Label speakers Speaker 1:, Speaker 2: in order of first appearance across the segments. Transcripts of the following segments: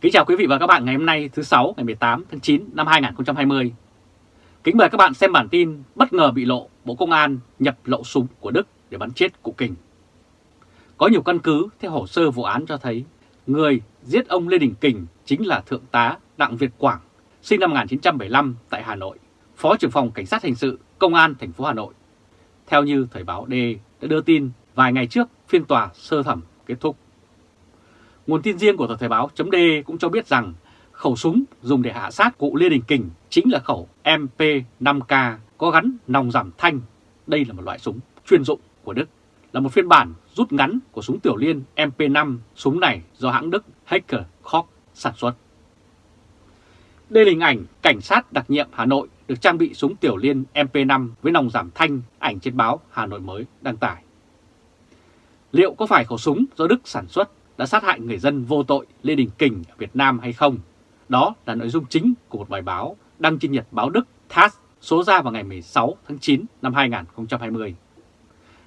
Speaker 1: Kính chào quý vị và các bạn ngày hôm nay thứ sáu ngày 18 tháng 9 năm 2020. Kính mời các bạn xem bản tin bất ngờ bị lộ Bộ Công an nhập lậu súng của Đức để bắn chết cụ Kình. Có nhiều căn cứ theo hồ sơ vụ án cho thấy người giết ông Lê Đình Kình chính là Thượng tá Đặng Việt Quảng, sinh năm 1975 tại Hà Nội, Phó trưởng phòng Cảnh sát Hình sự Công an thành phố Hà Nội. Theo như Thời báo D đã đưa tin vài ngày trước phiên tòa sơ thẩm kết thúc. Nguồn tin riêng của tờ Thời báo chấm cũng cho biết rằng khẩu súng dùng để hạ sát cụ Lê Đình Kình chính là khẩu MP5K có gắn nòng giảm thanh. Đây là một loại súng chuyên dụng của Đức, là một phiên bản rút ngắn của súng tiểu liên MP5. Súng này do hãng Đức Hacker Koch sản xuất. Đây là hình ảnh cảnh sát đặc nhiệm Hà Nội được trang bị súng tiểu liên MP5 với nòng giảm thanh, ảnh trên báo Hà Nội mới đăng tải. Liệu có phải khẩu súng do Đức sản xuất đã sát hại người dân vô tội Lê Đình Kình ở Việt Nam hay không? Đó là nội dung chính của một bài báo đăng trên Nhật báo Đức TASS số ra vào ngày 16 tháng 9 năm 2020.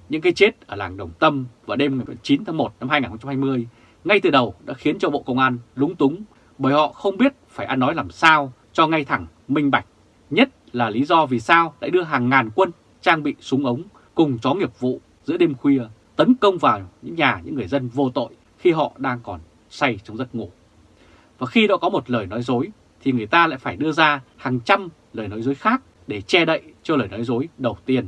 Speaker 1: Những cái chết ở làng Đồng Tâm vào đêm ngày 9 tháng 1 năm 2020 ngay từ đầu đã khiến cho Bộ Công an lúng túng bởi họ không biết phải ăn nói làm sao cho ngay thẳng, minh bạch. Nhất là lý do vì sao lại đưa hàng ngàn quân trang bị súng ống cùng chó nghiệp vụ giữa đêm khuya tấn công vào những nhà những người dân vô tội khi họ đang còn say trong giấc ngủ. Và khi đã có một lời nói dối thì người ta lại phải đưa ra hàng trăm lời nói dối khác để che đậy cho lời nói dối đầu tiên.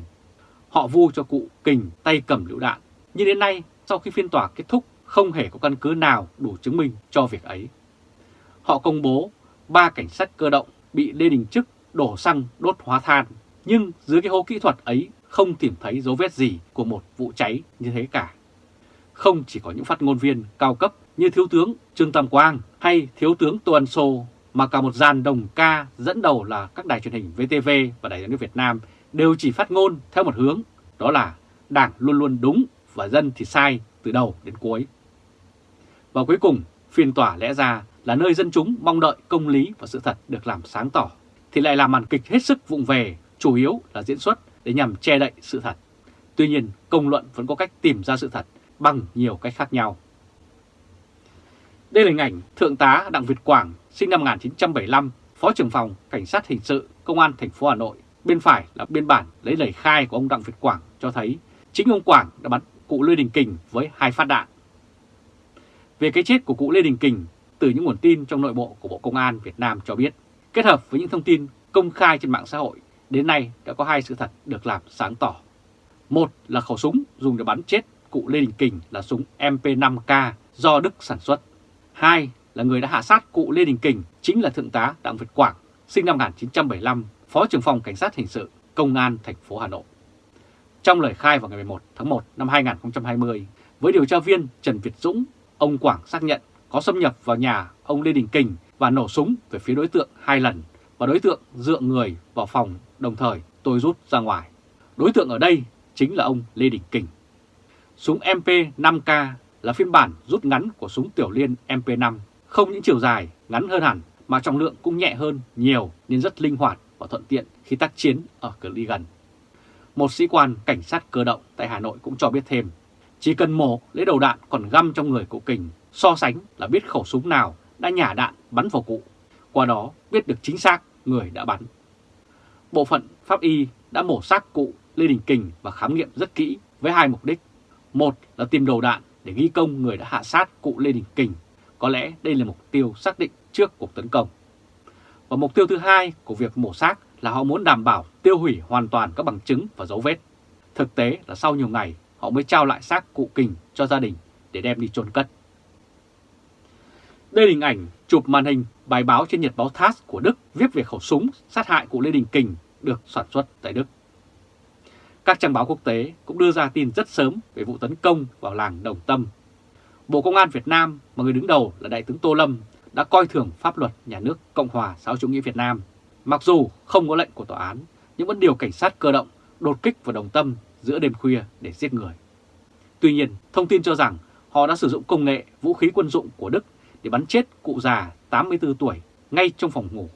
Speaker 1: Họ vu cho cụ kình tay cầm lựu đạn, nhưng đến nay sau khi phiên tòa kết thúc không hề có căn cứ nào đủ chứng minh cho việc ấy. Họ công bố ba cảnh sát cơ động bị Lê Đình Trức đổ xăng đốt hóa than, nhưng dưới cái hố kỹ thuật ấy không tìm thấy dấu vết gì của một vụ cháy như thế cả. Không chỉ có những phát ngôn viên cao cấp như Thiếu tướng Trương Tam Quang hay Thiếu tướng Tô Ân Sô, mà cả một dàn đồng ca dẫn đầu là các đài truyền hình VTV và Đài tiếng nói Việt Nam đều chỉ phát ngôn theo một hướng, đó là Đảng luôn luôn đúng và dân thì sai từ đầu đến cuối. Và cuối cùng, phiên tòa lẽ ra là nơi dân chúng mong đợi công lý và sự thật được làm sáng tỏ, thì lại là màn kịch hết sức vụng về, chủ yếu là diễn xuất để nhằm che đậy sự thật. Tuy nhiên, công luận vẫn có cách tìm ra sự thật bằng nhiều cách khác nhau. Đây là hình ảnh Thượng tá Đặng Việt Quảng, sinh năm 1975, Phó trưởng phòng Cảnh sát Hình sự Công an thành phố Hà Nội. Bên phải là biên bản lấy lời khai của ông Đặng Việt Quảng cho thấy chính ông Quảng đã bắn cụ Lê Đình Kình với hai phát đạn. Về cái chết của cụ Lê Đình Kình, từ những nguồn tin trong nội bộ của Bộ Công an Việt Nam cho biết, kết hợp với những thông tin công khai trên mạng xã hội, đến nay đã có hai sự thật được làm sáng tỏ. Một là khẩu súng dùng để bắn chết cụ Lê Đình Kình là súng MP5K do Đức sản xuất. Hai là người đã hạ sát cụ Lê Đình Kình chính là Thượng tá Đặng Việt Quảng, sinh năm 1975, Phó trưởng phòng Cảnh sát Hình sự, Công an thành phố Hà Nội. Trong lời khai vào ngày 11 tháng 1 năm 2020, với điều tra viên Trần Việt Dũng, ông Quảng xác nhận có xâm nhập vào nhà ông Lê Đình Kình và nổ súng về phía đối tượng hai lần và đối tượng dựa người vào phòng đồng thời tôi rút ra ngoài. Đối tượng ở đây chính là ông Lê Đình Kình. Súng MP5K là phiên bản rút ngắn của súng tiểu liên MP5, không những chiều dài ngắn hơn hẳn mà trọng lượng cũng nhẹ hơn nhiều nên rất linh hoạt và thuận tiện khi tác chiến ở cự ly gần. Một sĩ quan cảnh sát cơ động tại Hà Nội cũng cho biết thêm, chỉ cần mổ lấy đầu đạn còn găm trong người cụ kình, so sánh là biết khẩu súng nào đã nhả đạn bắn vào cụ, qua đó biết được chính xác người đã bắn. Bộ phận pháp y đã mổ xác cụ Lê Đình Kình và khám nghiệm rất kỹ với hai mục đích. Một là tìm đầu đạn để ghi công người đã hạ sát cụ Lê Đình Kình. Có lẽ đây là mục tiêu xác định trước cuộc tấn công. Và mục tiêu thứ hai của việc mổ xác là họ muốn đảm bảo tiêu hủy hoàn toàn các bằng chứng và dấu vết. Thực tế là sau nhiều ngày, họ mới trao lại xác cụ Kình cho gia đình để đem đi chôn cất. Đây là hình ảnh chụp màn hình bài báo trên Nhật báo TASS của Đức viết về khẩu súng sát hại cụ Lê Đình Kình được sản xuất tại Đức. Các trang báo quốc tế cũng đưa ra tin rất sớm về vụ tấn công vào làng Đồng Tâm. Bộ Công an Việt Nam mà người đứng đầu là Đại tướng Tô Lâm đã coi thường pháp luật nhà nước Cộng hòa xã chủ nghĩa Việt Nam. Mặc dù không có lệnh của tòa án, nhưng vẫn điều cảnh sát cơ động đột kích vào Đồng Tâm giữa đêm khuya để giết người. Tuy nhiên, thông tin cho rằng họ đã sử dụng công nghệ vũ khí quân dụng của Đức để bắn chết cụ già 84 tuổi ngay trong phòng ngủ.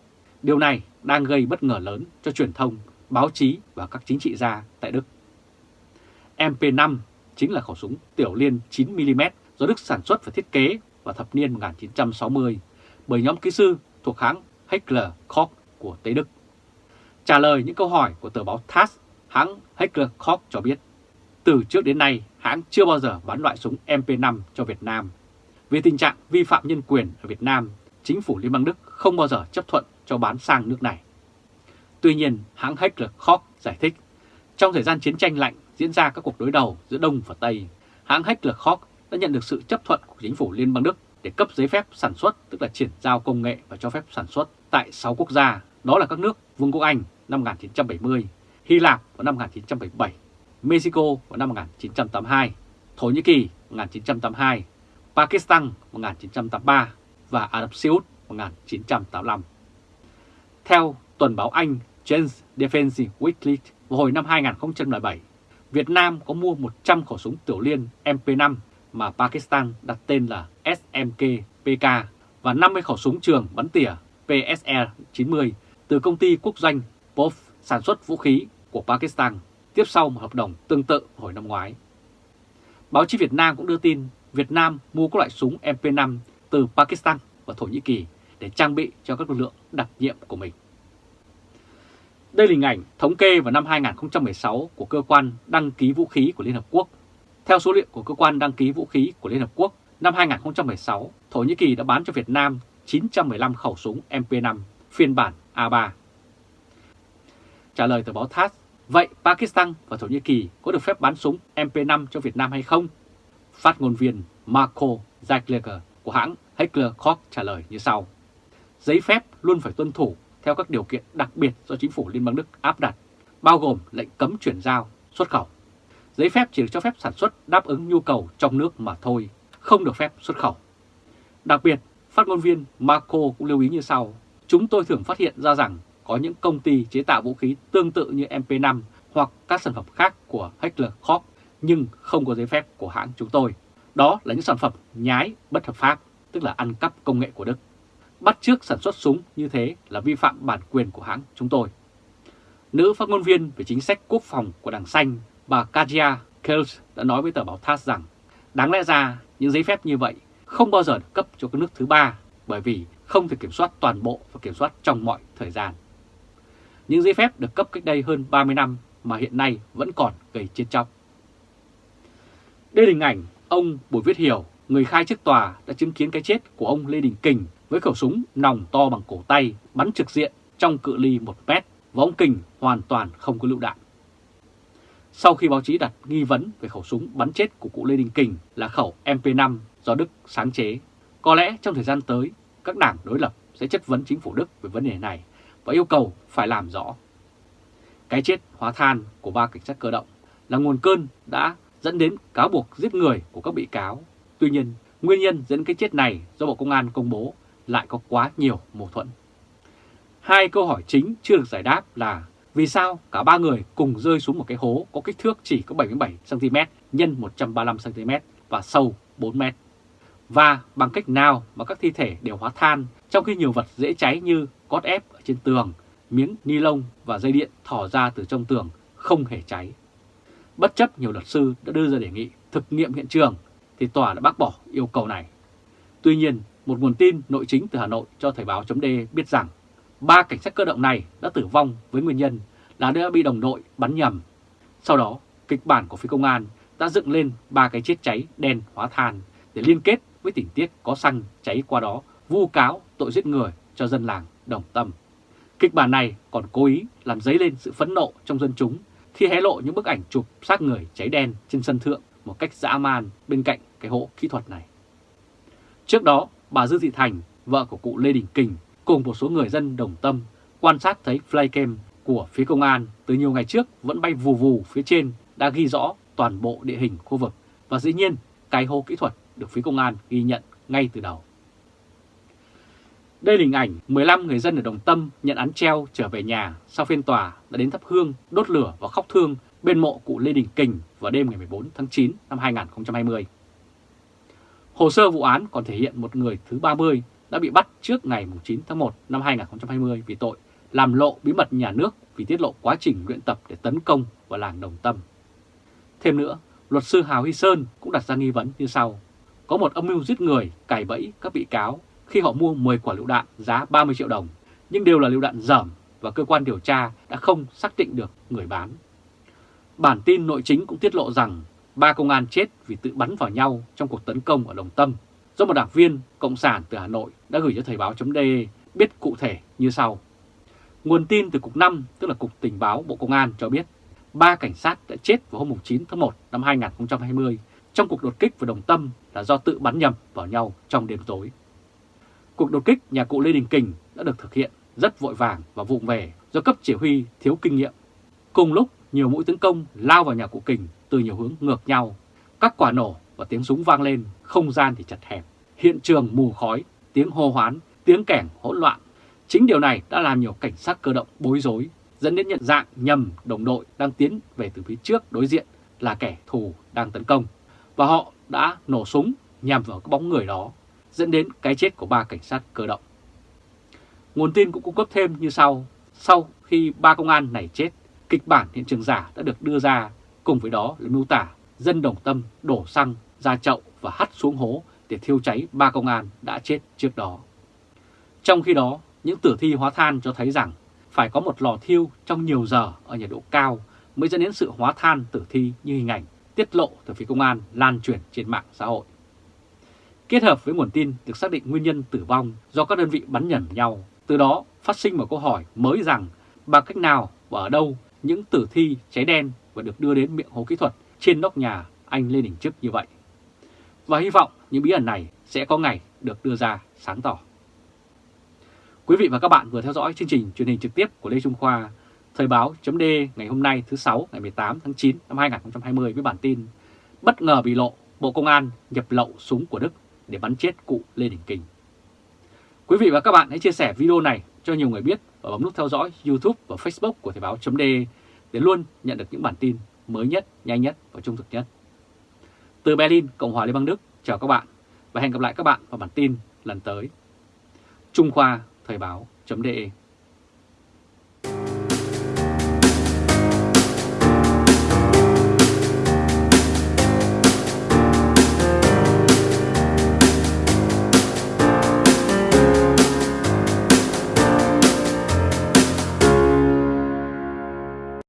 Speaker 1: Điều này đang gây bất ngờ lớn cho truyền thông báo chí và các chính trị gia tại Đức. MP5 chính là khẩu súng tiểu liên 9mm do Đức sản xuất và thiết kế vào thập niên 1960. bởi nhóm kỹ sư thuộc hãng Heckler Koch của Tây Đức. Trả lời những câu hỏi của tờ báo TASS, hãng Heckler Koch cho biết, từ trước đến nay hãng chưa bao giờ bán loại súng MP5 cho Việt Nam. Vì tình trạng vi phạm nhân quyền ở Việt Nam, chính phủ Liên bang Đức không bao giờ chấp thuận cho bán sang nước này. Tuy nhiên, hãng Heckler Koch giải thích, trong thời gian chiến tranh lạnh diễn ra các cuộc đối đầu giữa Đông và Tây, hãng Heckler Koch đã nhận được sự chấp thuận của chính phủ Liên bang Đức để cấp giấy phép sản xuất, tức là chuyển giao công nghệ và cho phép sản xuất tại 6 quốc gia, đó là các nước Vương quốc Anh năm 1970, Hy Lạp vào năm 1977, Mexico vào năm 1982, Thổ Nhĩ Kỳ 1982, Pakistan 1983 và Ả Rập Xê Út 1985. Theo tuần báo Anh James Defense Weekly vào hồi năm 2007, Việt Nam có mua 100 khẩu súng tiểu liên MP5 mà Pakistan đặt tên là SMK-PK và 50 khẩu súng trường bắn tỉa PSR-90 từ công ty quốc doanh POF sản xuất vũ khí của Pakistan tiếp sau một hợp đồng tương tự hồi năm ngoái. Báo chí Việt Nam cũng đưa tin Việt Nam mua các loại súng MP5 từ Pakistan và Thổ Nhĩ Kỳ để trang bị cho các lực lượng đặc nhiệm của mình. Đây là hình ảnh thống kê vào năm 2016 của Cơ quan Đăng ký Vũ khí của Liên Hợp Quốc. Theo số liệu của Cơ quan Đăng ký Vũ khí của Liên Hợp Quốc, năm 2016, Thổ Nhĩ Kỳ đã bán cho Việt Nam 915 khẩu súng MP5 phiên bản A3. Trả lời tờ báo TASS, vậy Pakistan và Thổ Nhĩ Kỳ có được phép bán súng MP5 cho Việt Nam hay không? Phát ngôn viên Marco Zackleger của hãng Heckler Koch trả lời như sau. Giấy phép luôn phải tuân thủ theo các điều kiện đặc biệt do chính phủ Liên bang Đức áp đặt, bao gồm lệnh cấm chuyển giao, xuất khẩu. Giấy phép chỉ được cho phép sản xuất đáp ứng nhu cầu trong nước mà thôi, không được phép xuất khẩu. Đặc biệt, phát ngôn viên Marco cũng lưu ý như sau. Chúng tôi thường phát hiện ra rằng có những công ty chế tạo vũ khí tương tự như MP5 hoặc các sản phẩm khác của Heckler Koch nhưng không có giấy phép của hãng chúng tôi. Đó là những sản phẩm nhái bất hợp pháp, tức là ăn cắp công nghệ của Đức. Bắt chước sản xuất súng như thế là vi phạm bản quyền của hãng chúng tôi. Nữ phát ngôn viên về chính sách quốc phòng của Đảng Xanh, bà katia Kels đã nói với tờ báo TASS rằng đáng lẽ ra những giấy phép như vậy không bao giờ được cấp cho các nước thứ ba bởi vì không thể kiểm soát toàn bộ và kiểm soát trong mọi thời gian. Những giấy phép được cấp cách đây hơn 30 năm mà hiện nay vẫn còn gây chiến trọng. Đây là hình ảnh ông Bùi Viết Hiểu, người khai trước tòa đã chứng kiến cái chết của ông Lê Đình Kình với khẩu súng nòng to bằng cổ tay bắn trực diện trong cự ly 1 mét và ông Kình hoàn toàn không có lựu đạn. Sau khi báo chí đặt nghi vấn về khẩu súng bắn chết của cụ Lê Đình Kình là khẩu MP5 do Đức sáng chế, có lẽ trong thời gian tới các đảng đối lập sẽ chất vấn chính phủ Đức về vấn đề này và yêu cầu phải làm rõ. Cái chết hóa than của ba cảnh sát cơ động là nguồn cơn đã dẫn đến cáo buộc giết người của các bị cáo. Tuy nhiên, nguyên nhân dẫn cái chết này do Bộ Công an công bố lại có quá nhiều mâu thuẫn. Hai câu hỏi chính chưa được giải đáp là vì sao cả ba người cùng rơi xuống một cái hố có kích thước chỉ có 77cm x 135cm và sâu 4m. Và bằng cách nào mà các thi thể đều hóa than trong khi nhiều vật dễ cháy như cót ép ở trên tường, miếng ni lông và dây điện thỏ ra từ trong tường không hề cháy. Bất chấp nhiều luật sư đã đưa ra đề nghị thực nghiệm hiện trường thì tòa đã bác bỏ yêu cầu này. Tuy nhiên, một nguồn tin nội chính từ Hà Nội cho Thời báo chấm biết rằng ba cảnh sát cơ động này đã tử vong với nguyên nhân là đã bị đồng đội bắn nhầm. Sau đó, kịch bản của phía công an đã dựng lên ba cái chết cháy đen hóa than để liên kết với tình tiết có xăng cháy qua đó vu cáo tội giết người cho dân làng đồng tâm. Kịch bản này còn cố ý làm dấy lên sự phẫn nộ trong dân chúng khi hé lộ những bức ảnh chụp xác người cháy đen trên sân thượng một cách dã man bên cạnh cái hộ kỹ thuật này. Trước đó, bà Dư Thị Thành, vợ của cụ Lê Đình Kình, cùng một số người dân đồng tâm quan sát thấy flycam của phía công an từ nhiều ngày trước vẫn bay vù vù phía trên đã ghi rõ toàn bộ địa hình khu vực và dĩ nhiên cái hô kỹ thuật được phía công an ghi nhận ngay từ đầu. Đây là hình ảnh 15 người dân ở Đồng Tâm nhận án treo trở về nhà sau phiên tòa đã đến thắp hương, đốt lửa và khóc thương bên mộ cụ Lê Đình Kình vào đêm ngày 14 tháng 9 năm 2020. Hồ sơ vụ án còn thể hiện một người thứ 30 đã bị bắt trước ngày 9 tháng 1 năm 2020 vì tội làm lộ bí mật nhà nước vì tiết lộ quá trình luyện tập để tấn công vào làng Đồng Tâm. Thêm nữa, luật sư Hào Huy Sơn cũng đặt ra nghi vấn như sau. Có một âm mưu giết người, cài bẫy các bị cáo khi họ mua 10 quả lựu đạn giá 30 triệu đồng, nhưng đều là lựu đạn dởm và cơ quan điều tra đã không xác định được người bán. Bản tin nội chính cũng tiết lộ rằng ba công an chết vì tự bắn vào nhau trong cuộc tấn công ở Đồng Tâm do một đảng viên Cộng sản từ Hà Nội đã gửi cho Thời báo.de biết cụ thể như sau. Nguồn tin từ Cục 5, tức là Cục Tình báo Bộ Công an cho biết ba cảnh sát đã chết vào hôm 9 tháng 1 năm 2020 trong cuộc đột kích vào Đồng Tâm là do tự bắn nhầm vào nhau trong đêm tối. Cuộc đột kích nhà cụ Lê Đình Kình đã được thực hiện rất vội vàng và vụng về do cấp chỉ huy thiếu kinh nghiệm. Cùng lúc, nhiều mũi tấn công lao vào nhà cụ Kình từ nhiều hướng ngược nhau. Các quả nổ và tiếng súng vang lên, không gian thì chặt hẹp. Hiện trường mù khói, tiếng hô hoán, tiếng kẻng hỗn loạn. Chính điều này đã làm nhiều cảnh sát cơ động bối rối, dẫn đến nhận dạng nhầm đồng đội đang tiến về từ phía trước đối diện là kẻ thù đang tấn công. Và họ đã nổ súng nhằm vào cái bóng người đó, dẫn đến cái chết của ba cảnh sát cơ động. Nguồn tin cũng cung cấp thêm như sau. Sau khi ba công an này chết, kịch bản hiện trường giả đã được đưa ra, cùng với đó là miêu tả dân đồng tâm đổ xăng ra chậu và hắt xuống hố để thiêu cháy ba công an đã chết trước đó. Trong khi đó, những tử thi hóa than cho thấy rằng phải có một lò thiêu trong nhiều giờ ở nhiệt độ cao mới dẫn đến sự hóa than tử thi như hình ảnh tiết lộ từ phía công an lan truyền trên mạng xã hội. Kết hợp với nguồn tin được xác định nguyên nhân tử vong do các đơn vị bắn nhầm nhau, từ đó phát sinh một câu hỏi mới rằng bằng cách nào và ở đâu những tử thi cháy đen và được đưa đến miệng hố kỹ thuật trên nóc nhà anh Lê Đình Trức như vậy. Và hy vọng những bí ẩn này sẽ có ngày được đưa ra sáng tỏ. Quý vị và các bạn vừa theo dõi chương trình truyền hình trực tiếp của Lê Trung Khoa, Thời báo .d ngày hôm nay thứ 6 ngày 18 tháng 9 năm 2020 với bản tin Bất ngờ bị lộ, Bộ Công an nhập lậu súng của Đức để bắn chết cụ Lê Đình Kình. Quý vị và các bạn hãy chia sẻ video này cho nhiều người biết và bấm nút theo dõi YouTube và Facebook của Thời báo .d để luôn nhận được những bản tin mới nhất, nhanh nhất và trung thực nhất. Từ Berlin, Cộng hòa Liên bang Đức, chào các bạn và hẹn gặp lại các bạn vào bản tin lần tới. Trung Khoa Thời báo.de